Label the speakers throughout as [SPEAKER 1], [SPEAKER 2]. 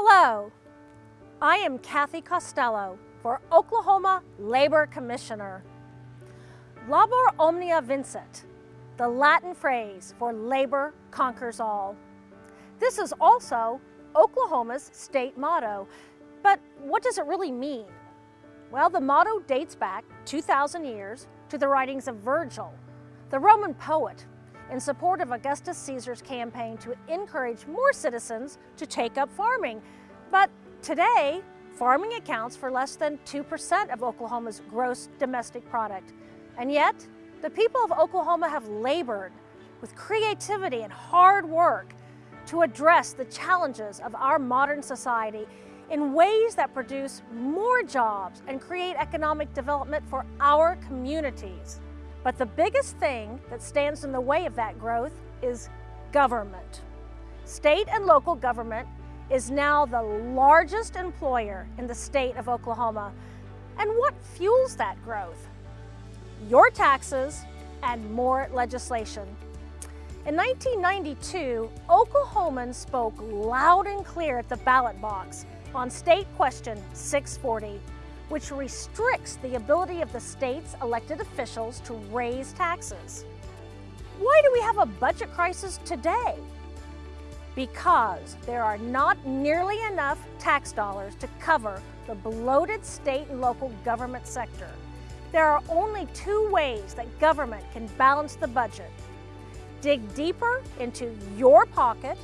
[SPEAKER 1] Hello, I am Cathy Costello for Oklahoma Labor Commissioner. Labor omnia vincit, the Latin phrase for labor conquers all. This is also Oklahoma's state motto, but what does it really mean? Well, the motto dates back 2,000 years to the writings of Virgil, the Roman poet, in support of Augustus Caesar's campaign to encourage more citizens to take up farming. But today, farming accounts for less than 2% of Oklahoma's gross domestic product. And yet, the people of Oklahoma have labored with creativity and hard work to address the challenges of our modern society in ways that produce more jobs and create economic development for our communities. But the biggest thing that stands in the way of that growth is government. State and local government is now the largest employer in the state of Oklahoma. And what fuels that growth? Your taxes and more legislation. In 1992, Oklahomans spoke loud and clear at the ballot box on State Question 640, which restricts the ability of the state's elected officials to raise taxes. Why do we have a budget crisis today? Because there are not nearly enough tax dollars to cover the bloated state and local government sector. There are only two ways that government can balance the budget. Dig deeper into your pocket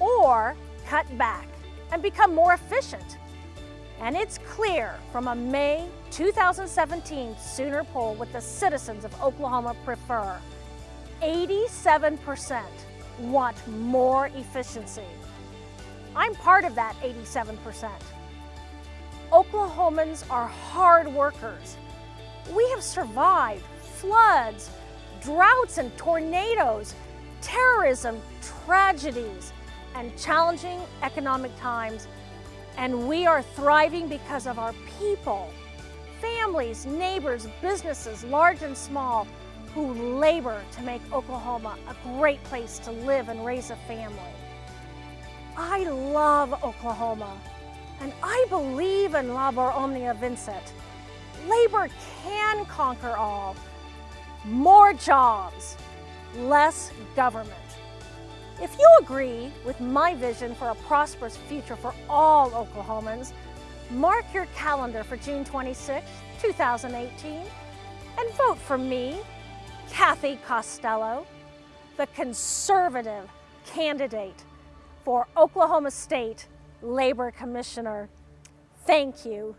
[SPEAKER 1] or cut back and become more efficient. And it's clear from a May 2017 Sooner poll what the citizens of Oklahoma prefer. 87% want more efficiency. I'm part of that 87%. Oklahomans are hard workers. We have survived floods, droughts and tornadoes, terrorism, tragedies, and challenging economic times. And we are thriving because of our people, families, neighbors, businesses, large and small, who labor to make Oklahoma a great place to live and raise a family. I love Oklahoma, and I believe in Labor Omnia Vincit. Labor can conquer all. More jobs, less government. If you agree with my vision for a prosperous future for all Oklahomans, mark your calendar for June 26, 2018, and vote for me, Cathy Costello, the conservative candidate for Oklahoma State Labor Commissioner. Thank you.